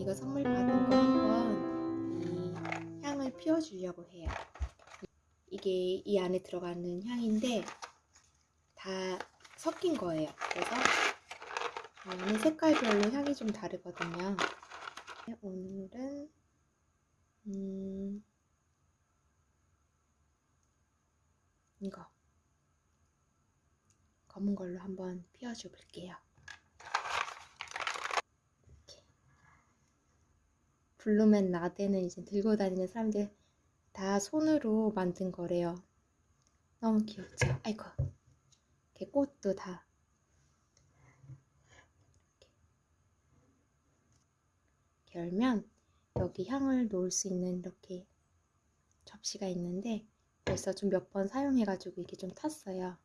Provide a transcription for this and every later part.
이거 선물 받은 거 한번 이 향을 피워주려고 해요. 이게 이 안에 들어가는 향인데 다 섞인 거예요. 그래서 오늘 색깔별로 향이 좀 다르거든요. 네, 오늘은 음 이거 검은 걸로 한번 피워줘 볼게요. 블루맨 라떼는 이제 들고 다니는 사람들 다 손으로 만든 거래요. 너무 귀엽죠? 아이고. 이렇게 꽃도 다. 이렇게 열면 여기 향을 놓을 수 있는 이렇게 접시가 있는데 벌써 좀 몇 번 사용해가지고 이게 좀 탔어요.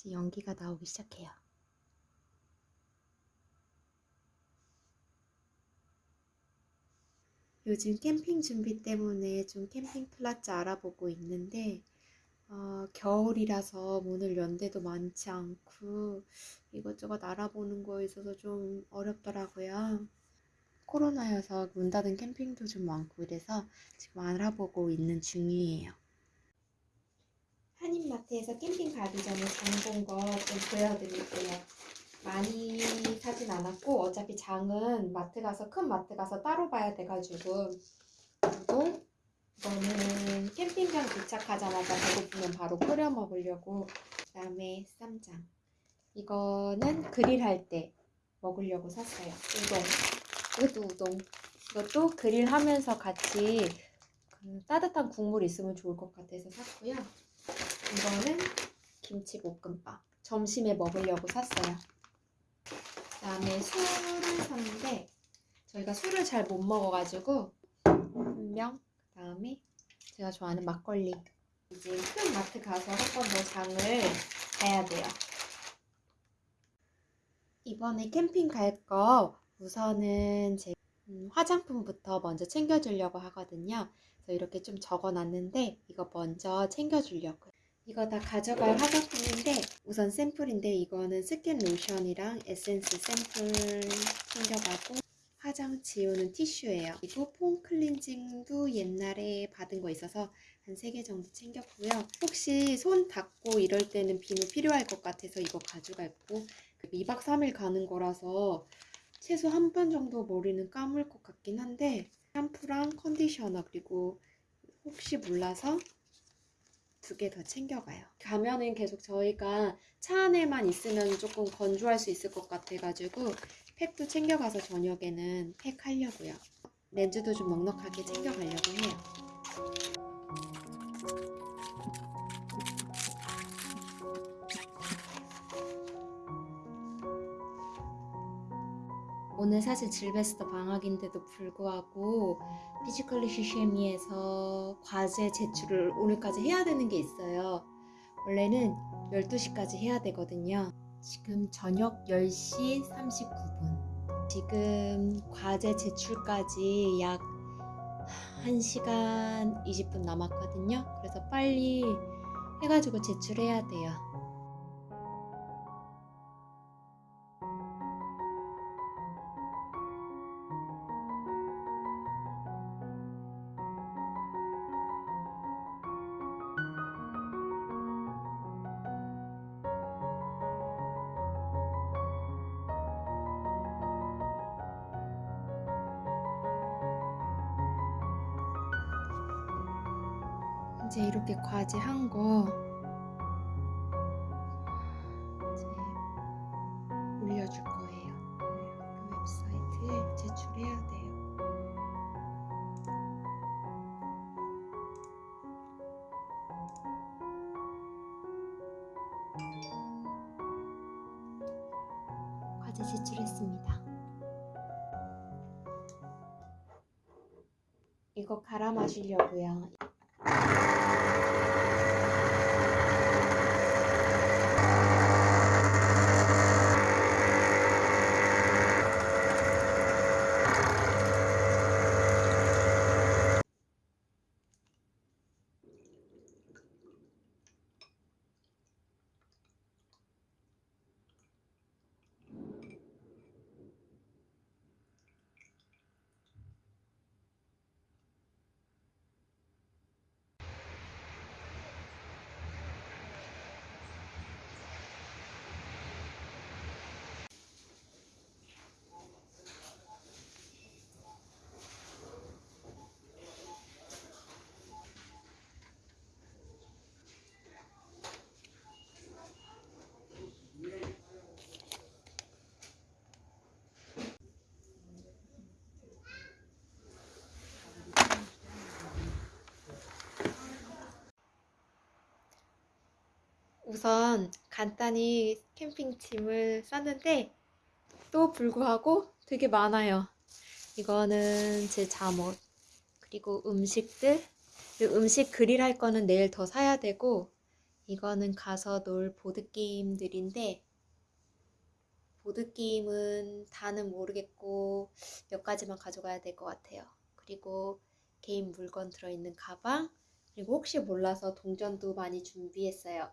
이제 연기가 나오기 시작해요. 요즘 캠핑 준비 때문에 좀 캠핑 플라츠 알아보고 있는데 어, 겨울이라서 문을 연 데도 많지 않고 이것저것 알아보는 거에 있어서 좀 어렵더라고요. 코로나여서 문 닫은 캠핑도 좀 많고 이래서 지금 알아보고 있는 중이에요. 한인마트에서 캠핑 가기 전에 장 본 거 좀 보여드릴게요. 많이 사진 않았고 어차피 장은 마트 가서 큰 마트 가서 따로 봐야 돼가지고 그리고 이거는 캠핑장 도착하자마자 배고프면 바로 끓여 먹으려고 그 다음에 쌈장 이거는 그릴 할 때 먹으려고 샀어요. 우동 이것도 우동 이것도 그릴 하면서 같이 그 따뜻한 국물 있으면 좋을 것 같아서 샀고요. 이거는 김치볶음밥 점심에 먹으려고 샀어요. 그 다음에 술을 샀는데 저희가 술을 잘 못 먹어가지고 한 명, 그다음에 제가 좋아하는 막걸리. 이제 큰 마트 가서 한 번 더 장을 봐야 돼요. 이번에 캠핑 갈 거 우선은 제 음, 화장품부터 먼저 챙겨주려고 하거든요. 그래서 이렇게 좀 적어놨는데 이거 먼저 챙겨주려고요. 이거 다 가져갈 화장품인데 우선 샘플인데 이거는 스킨 로션이랑 에센스 샘플 챙겨가고 화장 지우는 티슈예요. 그리고 폼 클렌징도 옛날에 받은 거 있어서 한 3개 정도 챙겼고요. 혹시 손 닦고 이럴 때는 비누 필요할 것 같아서 이거 가져갈 거고 2박 3일 가는 거라서 최소 한 번 정도 머리는 감을 것 같긴 한데 샴푸랑 컨디셔너 그리고 혹시 몰라서 두 개 더 챙겨가요. 가면은 계속 저희가 차 안에만 있으면 조금 건조할 수 있을 것 같아가지고 팩도 챙겨가서 저녁에는 팩 하려고요. 렌즈도 좀 넉넉하게 챙겨가려고 해요. 오늘 사실 Silvester 방학인데도 불구하고 Physikalische Chemie에서 과제 제출을 오늘까지 해야 되는 게 있어요. 원래는 12시까지 해야 되거든요. 지금 저녁 10시 39분. 지금 과제 제출까지 약 1시간 20분 남았거든요. 그래서 빨리 해가지고 제출해야 돼요. 이제 이렇게 과제 한 거 이제 올려줄 거예요. 그 웹사이트에 제출해야 돼요. 과제 제출했습니다. 이거 갈아 마시려고요. 우선 간단히 캠핑짐을 쌌는데 또 불구하고 되게 많아요. 이거는 제 잠옷, 그리고 음식들, 그리고 음식 그릴 할 거는 내일 더 사야 되고, 이거는 가서 놀 보드게임들인데, 보드게임은 다는 모르겠고, 몇 가지만 가져가야 될 것 같아요. 그리고 개인 물건 들어있는 가방, 그리고 혹시 몰라서 동전도 많이 준비했어요.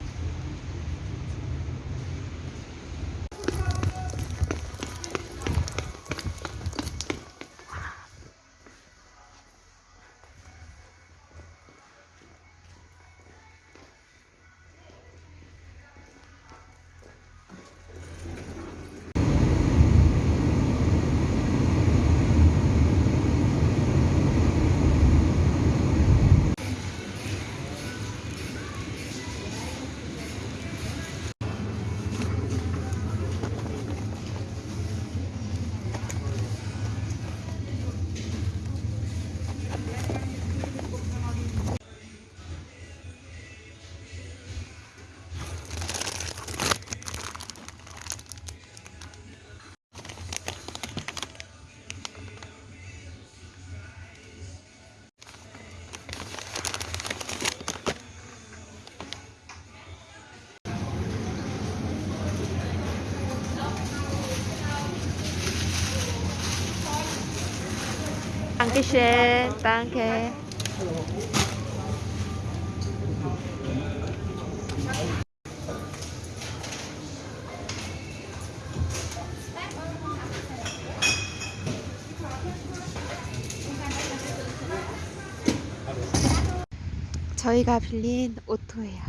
Dankeschön, danke. 저희가 빌린 오토예요.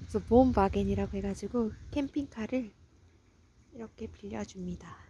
그래서 봄바겐이라고 해가지고 캠핑카를 이렇게 빌려줍니다.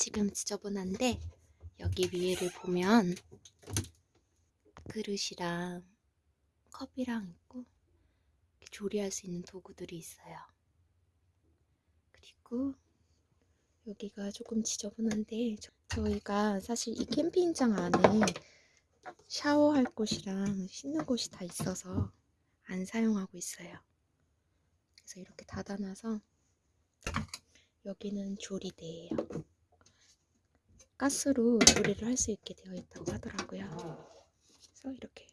지금 지저분한데 여기 위에를 보면 그릇이랑 컵이랑 있고 조리할 수 있는 도구들이 있어요. 그리고 여기가 조금 지저분한데 저- 저희가 사실 이 캠핑장 안에 샤워할 곳이랑 씻는 곳이 다 있어서 안 사용하고 있어요. 그래서 이렇게 닫아놔서 여기는 조리대예요. 가스로 조리를 할 수 있게 되어 있다고 하더라고요. 그래서 이렇게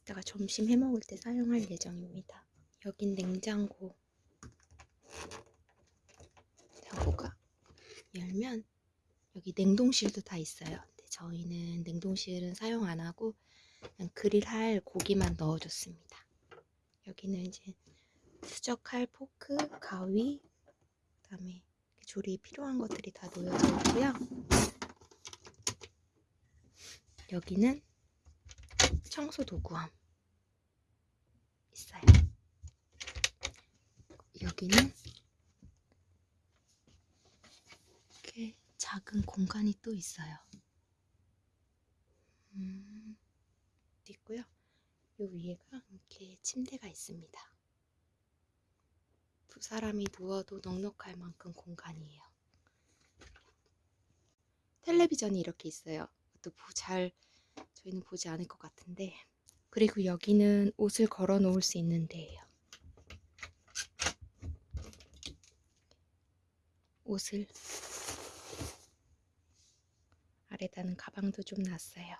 이따가 점심 해 먹을 때 사용할 예정입니다. 여긴 냉장고. 냉장고가 열면 여기 냉동실도 다 있어요. 근데 저희는 냉동실은 사용 안 하고 그냥 그릴할 고기만 넣어줬습니다. 여기는 이제 수저칼, 포크, 가위, 그다음에 조리 필요한 것들이 다 놓여져 있고요. 여기는 청소 도구함 있어요. 여기는 이렇게 작은 공간이 또 있어요. 음, 있고요. 요 위에가 이렇게 침대가 있습니다. 두 사람이 누워도 넉넉할 만큼 공간이에요. 텔레비전이 이렇게 있어요. 또잘 저희는 보지 않을 것 같은데 그리고 여기는 옷을 걸어 놓을 수 있는 데예요. 옷을 아래다는 가방도 좀 놨어요.